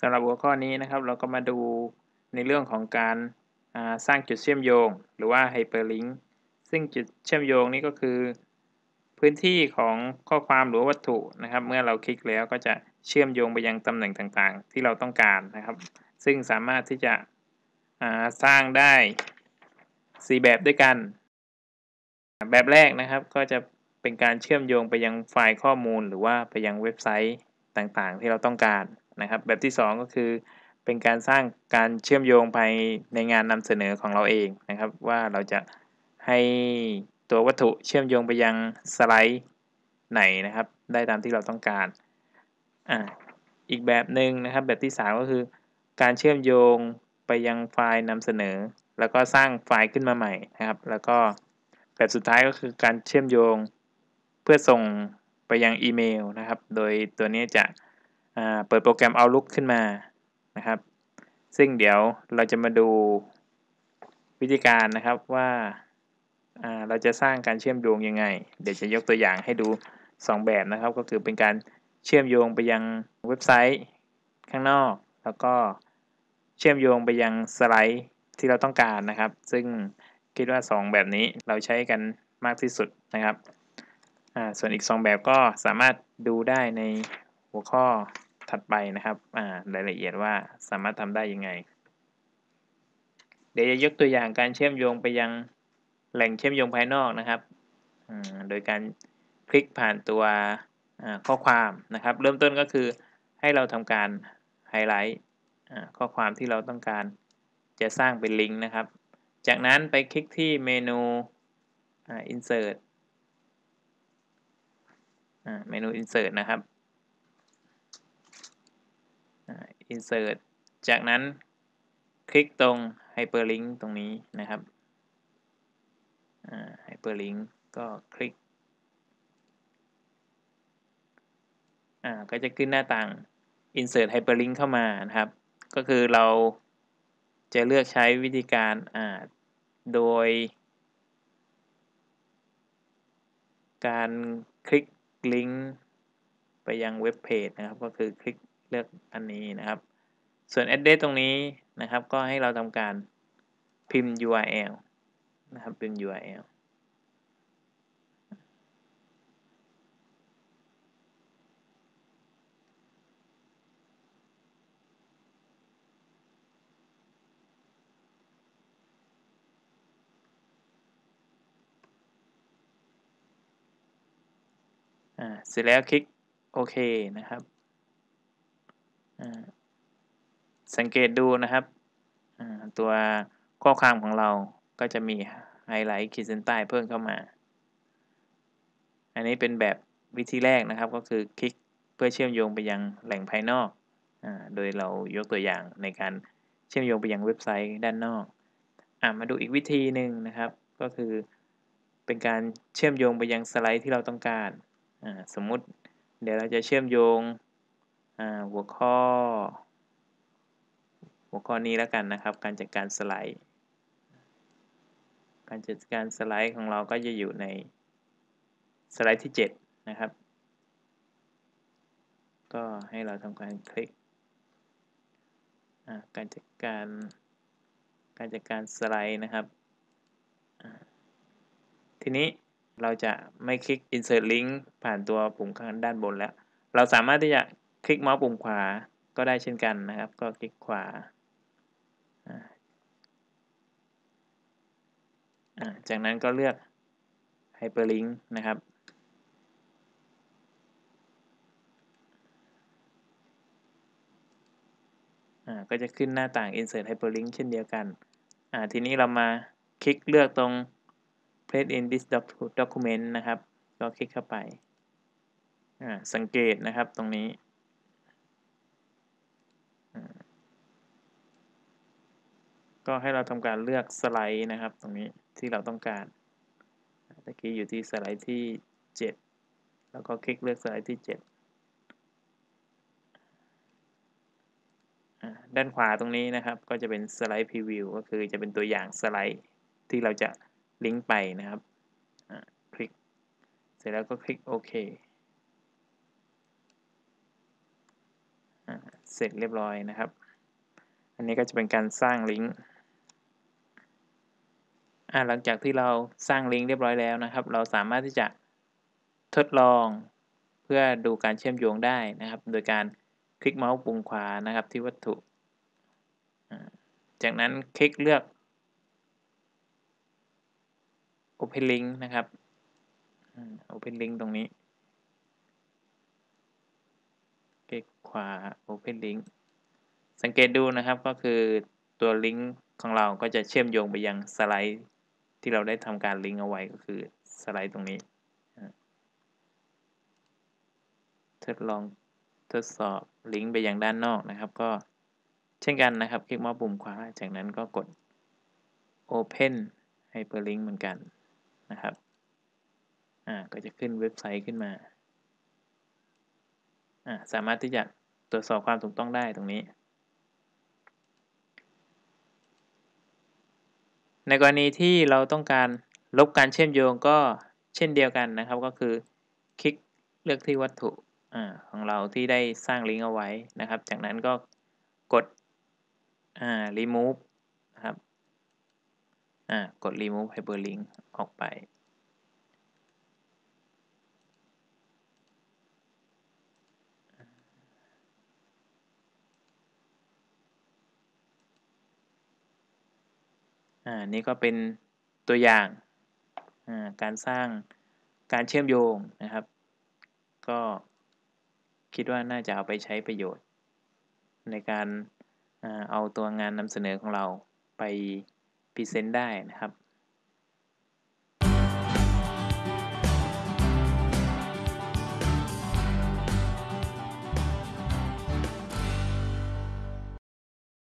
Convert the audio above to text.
สำหรับหัวข้อนี้นะครับ เราก็มาดูในเรื่องของการสร้างจุดเชื่อมโยง หรือว่า Hyperlink ซึ่งจุดเชื่อมโยงนี้ก็คือ พื้นที่ของข้อความหรือวัตถุนะครับ เมื่อเราคลิกแล้วก็จะเชื่อมโยงไปยังตำแหน่งต่างๆ ที่เราต้องการนะครับ ซึ่งสามารถที่จะสร้างได้ 4 แบบด้วยกัน แบบแรกนะครับก็จะเป็นการเชื่อมโยงไปยังไฟล์ข้อมูล หรือว่าไปยังเว็บไซต์ต่างๆ ที่เราต้องการ นะครับ แบบที่ 2 ก็คือเป็นการสร้างการเชื่อมโยงภายในงานนำเสนอของเราเองนะครับ ว่าเราจะให้ตัววัตถุเชื่อมโยงไปยังสไลด์ไหนนะครับ ได้ตามที่เราต้องการอ่าอีกแบบหนึ่งนะครับ แบบที่ 3 ก็คือ การเชื่อมโยงไปยังไฟล์นำเสนอ แล้วก็สร้างไฟล์ขึ้นมาใหม่นะครับ แล้วก็แบบสุดท้ายก็คือการเชื่อมโยงเพื่อส่งไปยังอีเมลนะครับ โดยตัวนี้จะ เปิดโปรแกรม Outlook ขึ้นมานะครับ ซึ่งเดี๋ยวเราจะมาดูวิธีการนะครับว่าเราจะสร้างการเชื่อมโยงยังไง เดี๋ยวจะยกตัวอย่างให้ดู 2 แบบนะครับ ก็คือเป็นการเชื่อมโยงไปยังเว็บไซต์ข้างนอก แล้วก็เชื่อมโยงไปยังสไลด์ที่เราต้องการนะครับ ซึ่งคิดว่า 2 แบบนี้เราใช้กันมากที่สุดนะครับ ส่วนอีก 2 แบบก็สามารถดูได้ในหัวข้อ ถัดไปนะครับรายละเอียดว่าสามารถทำได้ยังไง เดี๋ยวจะยกตัวอย่างการเชื่อมโยงไปยังแหล่งเชื่อมโยงภายนอกนะครับ โดยการคลิกผ่านตัวข้อความนะครับ เริ่มต้นก็คือให้เราทำการไฮไลท์ข้อความที่เราต้องการจะสร้างเป็นลิงก์นะครับ จากนั้นไปคลิกที่เมนู insert เมนู insert นะครับ insert จากนั้นคลิกตรง hyperlink ตรงนี้นะครับ hyperlink ก็คลิก ก็จะขึ้นหน้าต่าง insert hyperlink เข้ามานะครับ ก็คือเราจะเลือกใช้วิธีการโดย การคลิกลิงก์ไปยังเว็บเพจนะครับ ก็คือคลิก เลือกอันนี้นะครับ ส่วน address ตรงนี้นะครับ ก็ให้เราทำการพิมพ์ URL นะครับพิมพ์ URL เสร็จแล้วคลิกโอเคนะครับ สังเกตดูนะครับ ตัวข้อความของเราก็จะมีไฮไลท์ขีดเส้นใต้เพิ่มเข้ามา อันนี้เป็นแบบวิธีแรกนะครับก็คือคลิกเพื่อเชื่อมโยงไปยังแหล่งภายนอกอโดยเรายกตัวอย่างในการเชื่อมโยงไปยังเว็บไซต์ด้านนอกอมาดูอีกวิธีหนึ่งนะครับ ก็คือเป็นการเชื่อมโยงไปยังสไลด์ที่เราต้องการ สมมุติเดี๋ยวเราจะเชื่อมโยง หัวข้อ หัวข้อนี้แล้วกันนะครับ การจัดการสไลด์ การจัดการสไลด์ของเราก็จะอยู่ในสไลด์ที่ 7 นะครับ ก็ให้เราทำการคลิก การจัดการ การจัดการสไลด์นะครับ ทีนี้เราจะไม่คลิก insert link ผ่านตัวปุ่มข้างด้านบนแล้ว เราสามารถที่จะ คลิกเมาส์ปุ่มขวาก็ได้เช่นกันนะครับ ก็คลิกขวาจากนั้นก็เลือก hyperlink นะครับ ก็จะขึ้นหน้าต่าง insert hyperlink เช่นเดียวกัน ทีนี้เรามาคลิกเลือกตรง place in this document นะครับ ก็คลิกเข้าไป สังเกตนะครับตรงนี้ ก็ให้เราทำการเลือกสไลด์นะครับ ตรงนี้ที่เราต้องการตะกี้อยู่ที่สไลด์ที่ 7 แล้วก็คลิกเลือกสไลด์ที่ 7 ด้านขวาตรงนี้นะครับ ก็จะเป็นสไลด์พรีวิวก็คือจะเป็นตัวอย่างสไลด์ที่เราจะลิงก์ไปนะครับคลิก เสร็จแล้วก็คลิกโอเคเเสร็จเรียบร้อยนะครับ อันนี้ก็จะเป็นการสร้างลิงก์ อ่าหลังจากที่เราสร้างลิงก์เรียบร้อยแล้วนะครับ เราสามารถที่จะทดลองเพื่อดูการเชื่อมโยงได้นะครับ โดยการคลิกเมาส์ปุ่มขวานะครับ ที่วัตถุ จากนั้นคลิกเลือก Open Link นะครับ Open Link ตรงนี้ คลิกขวา Open Link สังเกตดูนะครับก็คือตัวลิงก์ของเราก็จะเชื่อมโยงไปยังสไลด์ ที่เราได้ทำการลิงก์เอาไว้ก็คือสไลด์ตรงนี้ ทดลองทดสอบลิงก์ไปยังด้านนอกนะครับ ก็เช่นกันนะครับ คลิกมาปุ่มขวา จากนั้นก็กด Open Hyperlink เหมือนกันนะครับ อ่า ก็จะขึ้นเว็บไซต์ขึ้นมา อ่า สามารถที่จะตรวจสอบความถูกต้องได้ตรงนี้ ในกรณีที่เราต้องการลบการเชื่อมโยงก็เช่นเดียวกันนะครับ ก็คือคลิกเลือกที่วัตถุของเราที่ได้สร้างลิงก์เอาไว้นะครับ จากนั้นก็กด remove นะครับกด remove hyperlink ออกไป อ่านี่ก็เป็นตัวอย่างการสร้างการเชื่อมโยงนะครับ ก็คิดว่าน่าจะเอาไปใช้ประโยชน์ ในการเอาตัวงานนำเสนอของเราไปพรีเซนต์ได้นะครับ